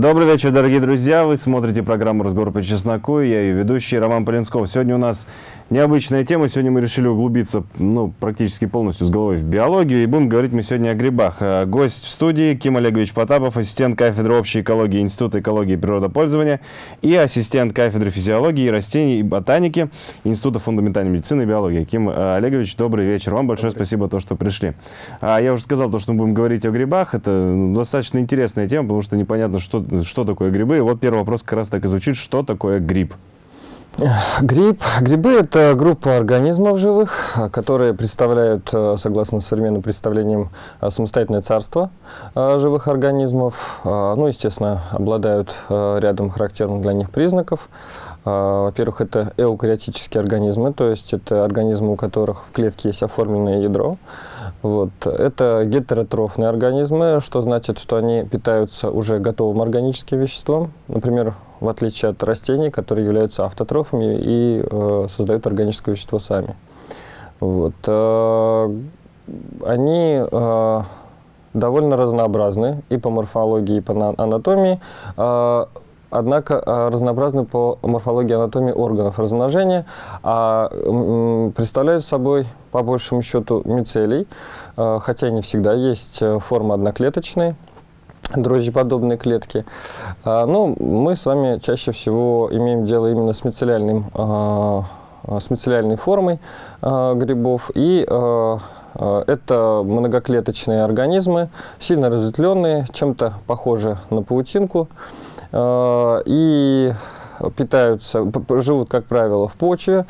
Добрый вечер, дорогие друзья. Вы смотрите программу «Разговор по чесноку». Я ее ведущий Роман Полинсков. Сегодня у нас необычная тема. Сегодня мы решили углубиться ну, практически полностью с головой в биологию. И будем говорить мы сегодня о грибах. А, гость в студии Ким Олегович Потапов, ассистент кафедры общей экологии Института экологии и природопользования и ассистент кафедры физиологии, растений и ботаники Института фундаментальной медицины и биологии. Ким а, Олегович, добрый вечер. Вам большое добрый. спасибо, то, что пришли. А, я уже сказал, то, что мы будем говорить о грибах. Это ну, достаточно интересная тема, потому что непонятно, что что такое грибы. И вот первый вопрос как раз так и звучит, что такое гриб? Гриб. Грибы – это группа организмов живых, которые представляют, э, согласно современным представлениям, э, самостоятельное царство э, живых организмов. Ну, естественно, обладают рядом характерных для них признаков. Во-первых, это эукариотические организмы, то есть это организмы, у которых в клетке есть оформленное ядро. Вот. Это гетеротрофные организмы, что значит, что они питаются уже готовым органическим веществом. Например, в отличие от растений, которые являются автотрофами и э, создают органическое вещество сами. Вот. Э, они э, довольно разнообразны и по морфологии, и по анатомии. Э, однако э, разнообразны по морфологии анатомии органов размножения, а представляют собой, по большему счету, мицелий, э, хотя не всегда есть э, форма одноклеточной, дрожжеподобные клетки. А, Но ну, мы с вами чаще всего имеем дело именно с мицеллиальным с мицеллиальной формой грибов и это многоклеточные организмы, сильно разветвленные, чем-то похожи на паутинку. Э, и питаются, живут, как правило, в почве,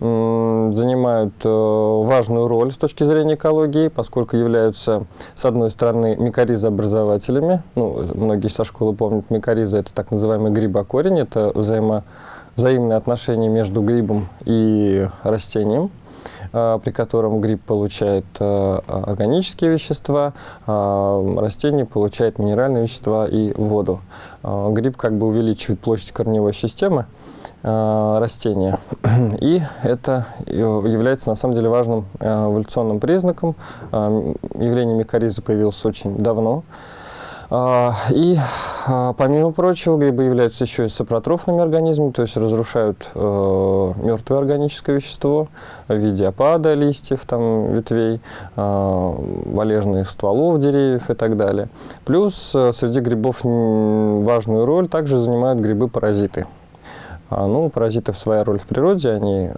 занимают э, важную роль с точки зрения экологии, поскольку являются, с одной стороны, микоризообразователями. Ну, многие со школы помнят, микориза – это так называемый грибокорень, это взаимо, взаимное отношение между грибом и растением. Э, при котором гриб получает э, органические вещества, а растение получает минеральные вещества и воду. Э, гриб как бы увеличивает площадь корневой системы растения. И это является на самом деле важным эволюционным признаком. Явление микоризы появилось очень давно. А, и, а, помимо прочего, грибы являются еще и сапротрофными организмами, то есть разрушают э, мертвое органическое вещество в виде опада листьев, там, ветвей, э, валежных стволов деревьев и так далее. Плюс э, среди грибов важную роль также занимают грибы-паразиты. А, ну, паразитов своя роль в природе, они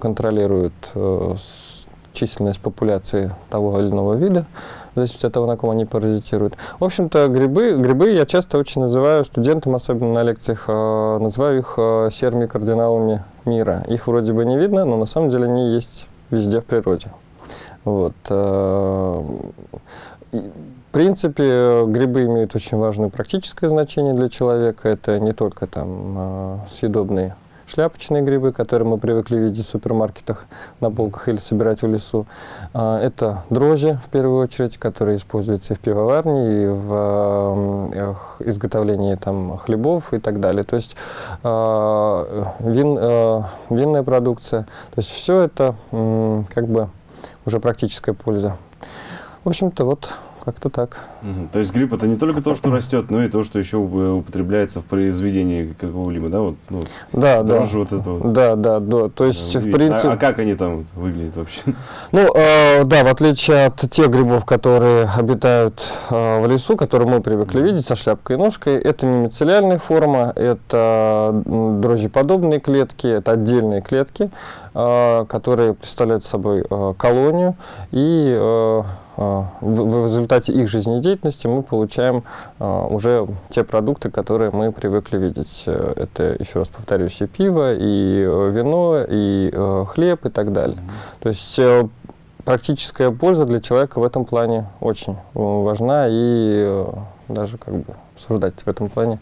контролируют э, численность популяции того или иного вида, в зависимости от того, на ком они паразитируют. В общем-то, грибы, грибы я часто очень называю студентам, особенно на лекциях, э, называю их э, серыми кардиналами мира. Их вроде бы не видно, но на самом деле они есть везде в природе. Вот. Э, в принципе, грибы имеют очень важное практическое значение для человека. Это не только там съедобные шляпочные грибы, которые мы привыкли видеть в супермаркетах на полках или собирать в лесу. А, это дрожжи, в первую очередь, которые используются и в пивоварне, и в изготовлении там, хлебов и так далее. То есть а, вин, а, винная продукция. То есть все это как бы уже практическая польза. В общем-то, вот как-то так. Угу. То есть гриб это не только то, что растет, но и то, что еще употребляется в произведении какого-либо, да? Вот, ну, да, да. вот это вот. Да, да, да. То есть, в принципе... А, а как они там выглядят вообще? Ну, э, да, в отличие от тех грибов, которые обитают э, в лесу, которые мы привыкли видеть со шляпкой и ножкой, это не мицеллиальная форма, это дрожжеподобные клетки, это отдельные клетки, э, которые представляют собой э, колонию и э, а, в результате их жизнедеятельности мы получаем а, уже те продукты, которые мы привыкли видеть. Э, это, еще раз повторюсь, и пиво, и э, вино, и э, хлеб и так далее. То есть практическая польза для человека в этом плане очень важна и даже как бы обсуждать в этом плане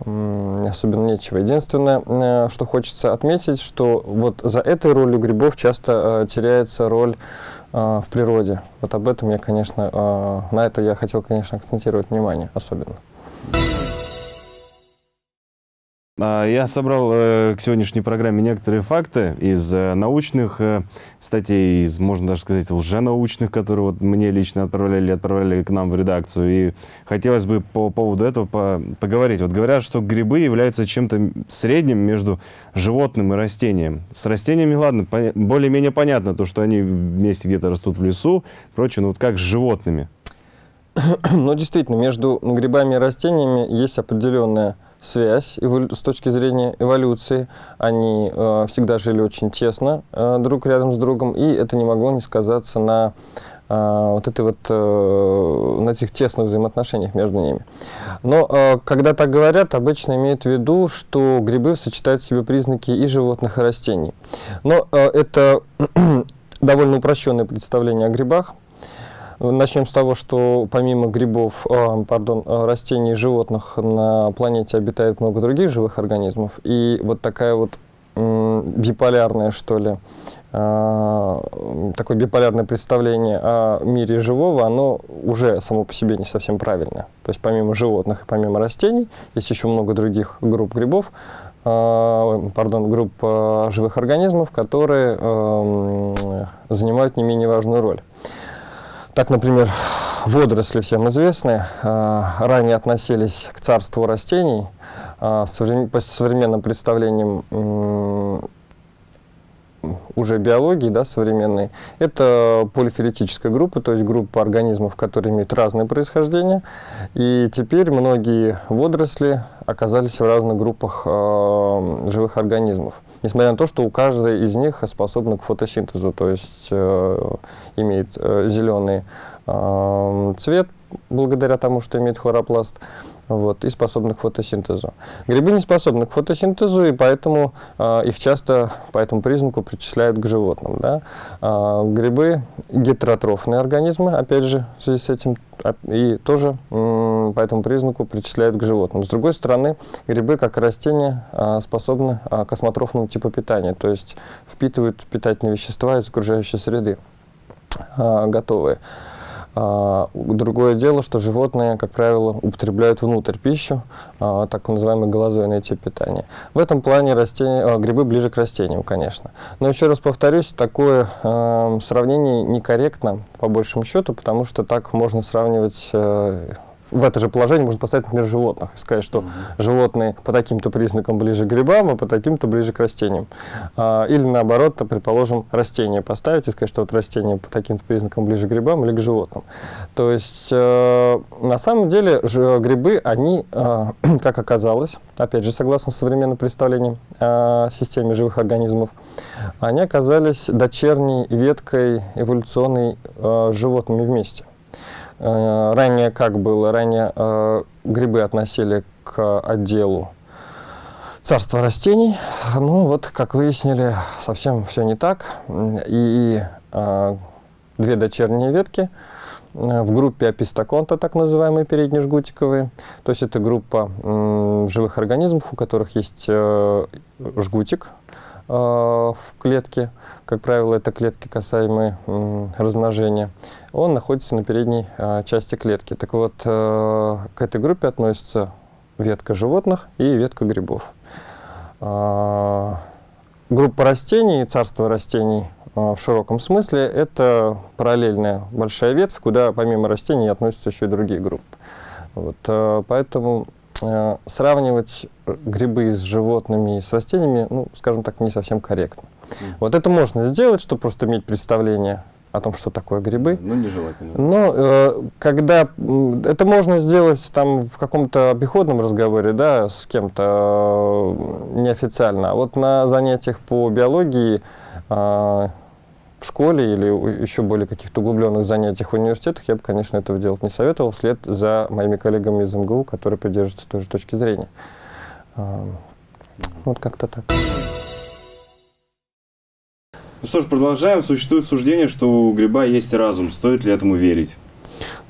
особенно нечего. Единственное, что хочется отметить, что вот за этой ролью грибов часто теряется роль а, в природе. Вот об этом я, конечно, а, на это я хотел, конечно, акцентировать внимание особенно. Я собрал э, к сегодняшней программе некоторые факты из э, научных э, статей, из, можно даже сказать, лженаучных, которые вот мне лично отправляли, отправляли к нам в редакцию. И хотелось бы по поводу этого по- поговорить. Вот говорят, что грибы являются чем-то средним между животным и растением. С растениями, ладно, более-менее понятно, то, что они вместе где-то растут в лесу, прочее, но вот как с животными? Но действительно, между грибами и растениями есть определенная связь с точки зрения эволюции. Они э, всегда жили очень тесно э, друг рядом с другом, и это не могло не сказаться на э, вот этой вот, э, на этих тесных взаимоотношениях между ними. Но э, когда так говорят, обычно имеют в виду, что грибы сочетают в себе признаки и животных, и растений. Но э, это довольно упрощенное представление о грибах. Начнем с того, что помимо грибов, а, пардон, а, растений и животных на планете обитает много других живых организмов. И вот такая вот м, биполярное, что ли, м, такое биполярное представление о мире живого, оно уже само по себе не совсем правильное. То есть помимо животных и помимо растений есть еще много других групп грибов, пардон, групп живых организмов, которые занимают не менее важную роль. Так, например, водоросли всем известны, а, ранее относились к царству растений, а, по современным представлениям уже биологии да, современной. Это полифилетическая группа, то есть группа организмов, которые имеют разное происхождение. И теперь многие водоросли оказались в разных группах а, живых организмов. Несмотря на то, что у каждой из них способна к фотосинтезу, то есть э, имеет э, зеленый э, цвет благодаря тому, что имеет хлоропласт, вот, и способны к фотосинтезу. Грибы не способны к фотосинтезу, и поэтому э, их часто по этому признаку причисляют к животным. Да? А, грибы гетеротрофные организмы, опять же, в связи с этим, а, и тоже м, по этому признаку причисляют к животным. С другой стороны, грибы, как растения, а, способны а, к осмотрофному типу питания, то есть впитывают питательные вещества из окружающей среды а, готовые. А, Другое дело, что животные, как правило, употребляют внутрь пищу, а, так называемый голозойный тип питания. В этом плане растения, а, грибы ближе к растениям, конечно. Но еще раз повторюсь, такое а, сравнение некорректно, по большему счету, потому что так можно сравнивать э, в это же положение можно поставить, например, животных и сказать, что животные по таким-то признакам ближе к грибам, а по таким-то ближе к растениям. А, или наоборот, то, предположим, растения поставить и сказать, что вот растения по таким-то признакам ближе к грибам или к животным. То есть, э, на самом деле, ж- грибы, они, э, как оказалось, опять же, согласно современным представлениям о системе живых организмов, они оказались дочерней веткой эволюционной э, животными вместе. Э, Ранее как было? Ранее э, грибы относили к отделу царства растений. Ну вот, как выяснили, совсем все не так. И э, две дочерние ветки в группе апистоконта, так называемые переднежгутиковые. То есть это группа живых организмов, у которых есть жгутик в клетке. Как правило, это клетки, касаемые размножения. Он находится на передней э, части клетки. Так вот, э, к этой группе относится ветка животных и ветка грибов. Группа растений, царство растений в широком смысле, это параллельная большая ветвь, куда помимо растений относятся еще и другие группы. Вот, поэтому сравнивать грибы с животными и с растениями, ну, скажем так, не совсем корректно. Вот это можно сделать, чтобы просто иметь представление о том, что такое грибы. Ну, нежелательно. Но э, когда это можно сделать там в каком-то обиходном разговоре, да, с кем-то э, неофициально, а вот на занятиях по биологии э, в школе или еще более каких-то углубленных занятиях в университетах я бы, конечно, этого делать не советовал, вслед за моими коллегами из МГУ, которые придерживаются той же точки зрения. Э, Вот как-то так. Ну что ж, продолжаем. Существует суждение, что у гриба есть разум. Стоит ли этому верить?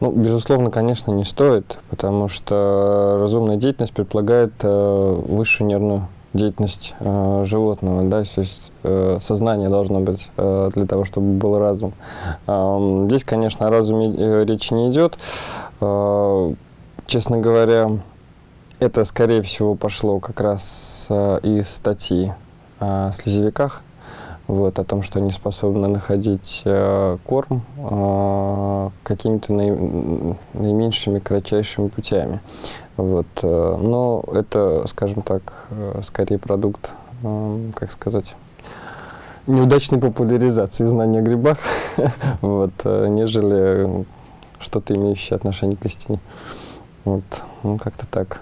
Ну, безусловно, конечно, не стоит, потому что разумная деятельность предполагает э, высшую нервную деятельность э, животного, да, то есть э, сознание должно быть э, для того, чтобы был разум. Эм, здесь, конечно, о разуме э, речи не идет. Э, честно говоря, Это, скорее всего, пошло как раз э, из статьи о слезевиках, вот, о том, что они способны находить э, корм э, какими-то наи, наименьшими, кратчайшими путями. Вот, э, но это, скажем так, э, скорее продукт, э, как сказать, неудачной популяризации знания о грибах, вот, нежели что-то имеющее отношение к истине. Вот, ну, как-то так.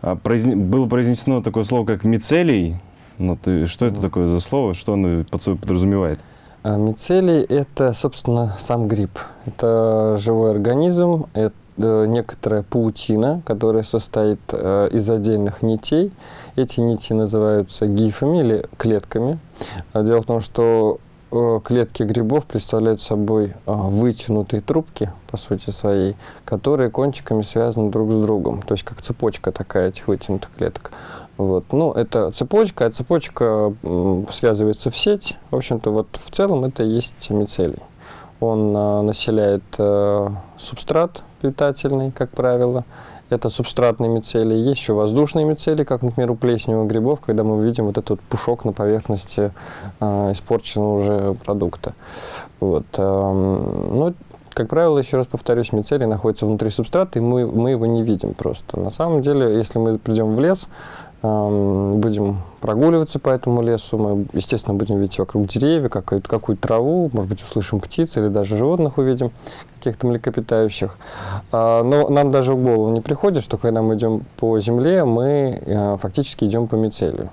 А, произне... Было произнесено такое слово, как мицелий. Ну, ты... Что это такое за слово? Что оно под собой подразумевает? А мицелий – это, собственно, сам гриб. Это живой организм, это некоторая паутина, которая состоит э, из отдельных нитей. Эти нити называются гифами или клетками. Дело в том, что Э, клетки грибов представляют собой э, вытянутые трубки, по сути своей, которые кончиками связаны друг с другом. То есть как цепочка такая этих вытянутых клеток. Вот. Ну, это цепочка, а цепочка связывается в сеть. В общем-то, вот в целом это и есть мицелий. Он э, населяет субстрат питательный, как правило, это субстратные мицелии. Есть еще воздушные мицелии, как, например, у плесневых грибов, когда мы видим вот этот пушок на поверхности э, испорченного уже продукта. Вот. Э, но, как правило, еще раз повторюсь, мицелий находится внутри субстрата, и мы, мы его не видим просто. На самом деле, если мы придем в лес, будем прогуливаться по этому лесу, мы, естественно, будем видеть вокруг деревья, какую-то какую траву, может быть, услышим птиц или даже животных увидим, каких-то млекопитающих. А, но нам даже в голову не приходит, что когда мы идем по земле, мы а, фактически идем по мицелию.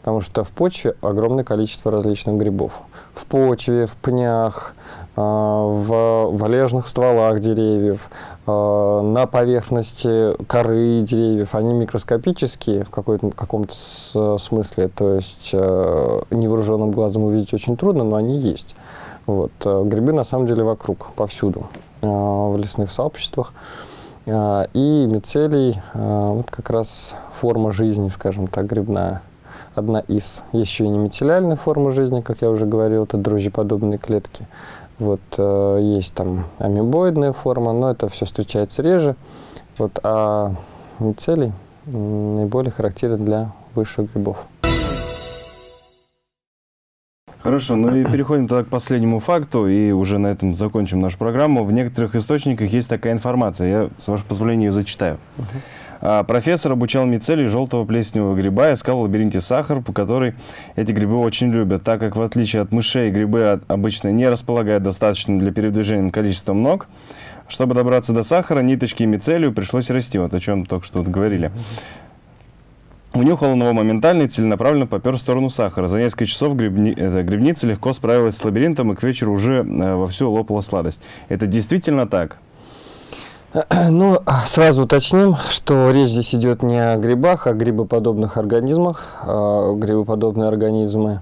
Потому что в почве огромное количество различных грибов. В почве, в пнях, в валежных стволах деревьев, а, на поверхности коры деревьев. Они микроскопические в каком-то смысле, то есть а, невооруженным глазом увидеть очень трудно, но они есть. Вот. Грибы на самом деле вокруг, повсюду, в лесных сообществах. И мицелий, вот как раз форма жизни, скажем так, грибная одна из. Еще и немицеллярная форма жизни, как я уже говорил, это дрожжеподобные клетки. Вот, э, есть там амебоидная форма, но это все встречается реже. Вот, а мицелий наиболее характерен для высших грибов. Хорошо, ну и переходим тогда к последнему факту, и уже на этом закончим нашу программу. В некоторых источниках есть такая информация, я, с вашего позволения, ее зачитаю. Uh -huh. А, профессор обучал мицелий желтого плесневого гриба, искал в лабиринте сахар, по которой эти грибы очень любят, так как в отличие от мышей грибы обычно не располагают достаточно для передвижения количеством ног. Чтобы добраться до сахара, ниточки и мицелию пришлось расти, вот о чем только что говорили. Унюхал он его моментально и целенаправленно попер в сторону сахара. За несколько часов грибни, это, грибница легко справилась с лабиринтом и к вечеру уже э, вовсю лопала сладость. Это действительно так? Ну, сразу уточним, что речь здесь идет не о грибах, а о грибоподобных организмах. А, грибоподобные организмы,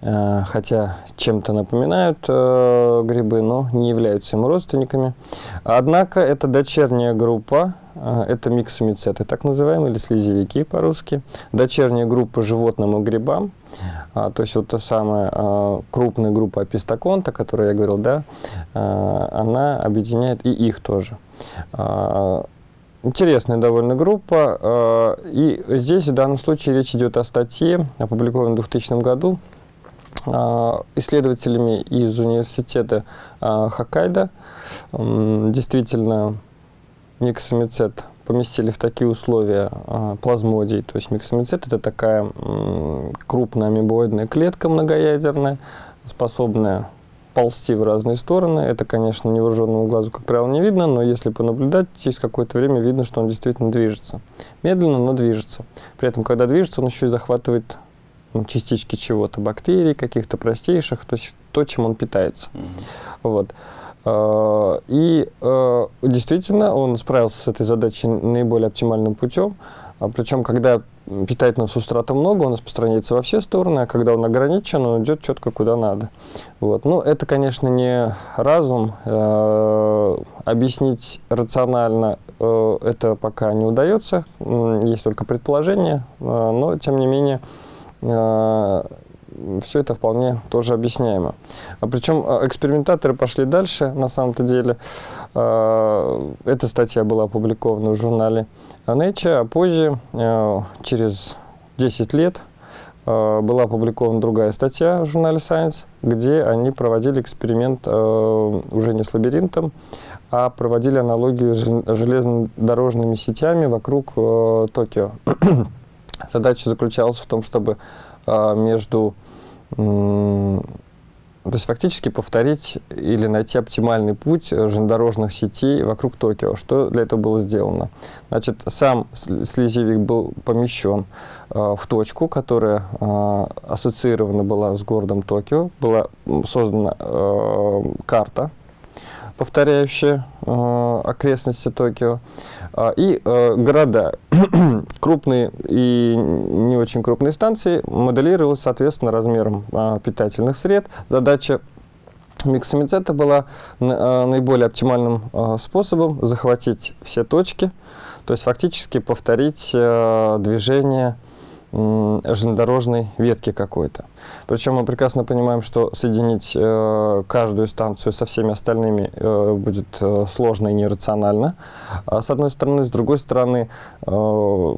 э, хотя чем-то напоминают э, грибы, но не являются им родственниками. Однако это дочерняя группа, э, это миксомицеты, так называемые, или слезевики по-русски. Дочерняя группа животным и грибам. А, то есть вот та самая а, крупная группа апистоконта, о которой я говорил, да, а, она объединяет и их тоже. А, интересная довольно группа. А, и здесь в данном случае речь идет о статье, опубликованной в 2000 году а, исследователями из университета Хоккайдо. Действительно, миксомицет поместили в такие условия плазмодий. То есть миксомицет – это такая крупная амебоидная клетка многоядерная, способная ползти в разные стороны. Это, конечно, невооруженному глазу, как правило, не видно, но если понаблюдать, через какое-то время видно, что он действительно движется. Медленно, но движется. При этом, когда движется, он еще и захватывает ну, частички чего-то, бактерий, каких-то простейших, то есть то, чем он питается. Mm -hmm. Вот. А, и а, действительно он справился с этой задачей наиболее оптимальным путем. А Причем, когда питательного субстрата много, он распространяется во все стороны, а когда он ограничен, он идет четко куда надо. Вот. Ну, это, конечно, не разум. Объяснить рационально это пока не удается. Есть только предположение, но, тем не менее, все это вполне тоже объясняемо. А причем э, экспериментаторы пошли дальше, на самом-то деле. Э, эта статья была опубликована в журнале Nature, а позже, э, через 10 лет, э, была опубликована другая статья в журнале Science, где они проводили эксперимент э, уже не с лабиринтом, а проводили аналогию с жел- железнодорожными сетями вокруг Токио. Задача заключалась в том, чтобы между... то есть фактически повторить или найти оптимальный путь э, железнодорожных сетей вокруг Токио. Что для этого было сделано? Значит, сам слезевик был помещен э, в точку, которая э, ассоциирована была с городом Токио. Была создана э, карта, повторяющая э, окрестности Токио. А, и э, города, крупные и не очень крупные станции, моделировалось, соответственно, размером а, питательных сред. Задача миксомицета была а, наиболее оптимальным а, способом захватить все точки, то есть фактически повторить э, движение железнодорожной ветки какой-то. Причем мы прекрасно понимаем, что соединить э, каждую станцию со всеми остальными э, будет э, сложно и нерационально. А с одной стороны, с другой стороны, э,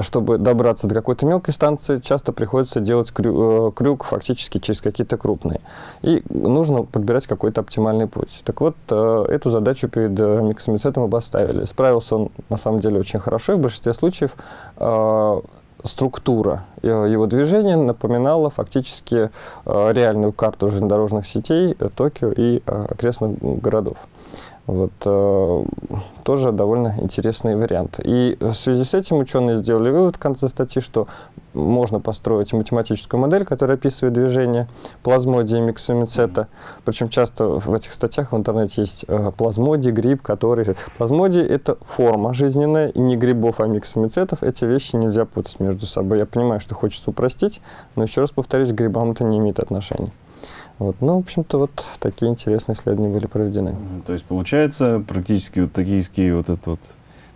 чтобы добраться до какой-то мелкой станции, часто приходится делать крю- э, крюк фактически через какие-то крупные. И нужно подбирать какой-то оптимальный путь. Так вот, э, эту задачу перед э, миксомицетом и поставили. Справился он, на самом деле, очень хорошо. И в большинстве случаев э, структура э, его движения напоминала фактически э, реальную карту железнодорожных сетей э, Токио и окрестных городов. Вот, э, тоже довольно интересный вариант. И в связи с этим ученые сделали вывод в конце статьи, что можно построить математическую модель, которая описывает движение плазмодии миксомицета. Причем часто в этих статьях в интернете есть э, плазмодий, гриб, который... Плазмодий — это форма жизненная, и не грибов, а миксомицетов. Эти вещи нельзя путать между собой. Я понимаю, что хочется упростить, но еще раз повторюсь, к грибам это не имеет отношения. Вот. Ну, в общем-то, вот такие интересные исследования были проведены. То есть получается практически вот токийский вот этот вот,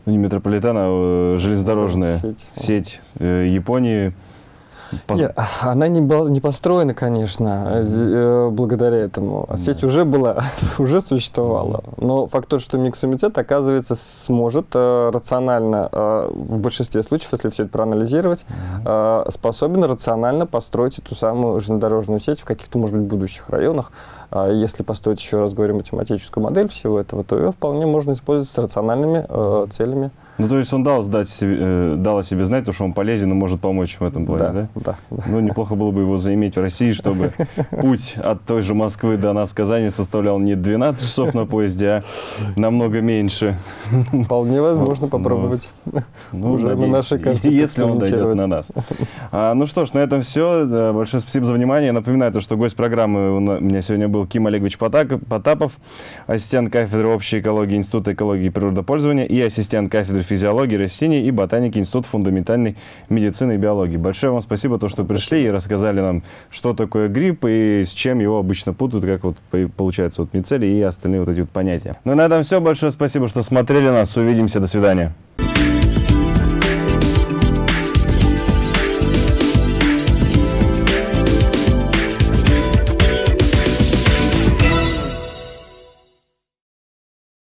ну не метрополитен, а э, железнодорожная Сеть. сеть э, Японии. Поз- Нет, она не, была, не построена, конечно, э, з- э, благодаря этому. А Сеть Да. уже была, уже существовала. Но факт тот, что миксомитет, оказывается, сможет э, рационально, э, в большинстве случаев, если все это проанализировать, э, способен рационально построить эту самую железнодорожную сеть в каких-то, может быть, будущих районах. А Если построить, еще раз говорю, математическую модель всего этого, то ее вполне можно использовать с рациональными э, целями. Ну то есть он дал, сдать себе, э, дал о себе знать, то, что он полезен и может помочь в этом плане, да? да, да. Ну, неплохо было бы его заиметь в России, чтобы путь от той же Москвы до нас, Казани, составлял не 12 часов на поезде, а намного меньше. Вполне возможно Ну, попробовать. Ну, Уже на нашей карте Если он дойдет на нас. А, ну что ж, на этом все. Большое спасибо за внимание. Напоминаю, то, что гость программы у меня сегодня был Ким Олегович Потапов, ассистент кафедры общей экологии Института экологии и природопользования и ассистент кафедры физиологии растений и ботаники Института фундаментальной медицины и биологии. Большое вам спасибо, то, что пришли и рассказали нам, что такое грипп и с чем его обычно путают, как вот по- получается вот мицелий и остальные вот эти вот понятия. Ну на этом все. Большое спасибо, что смотрели нас. Увидимся. До свидания.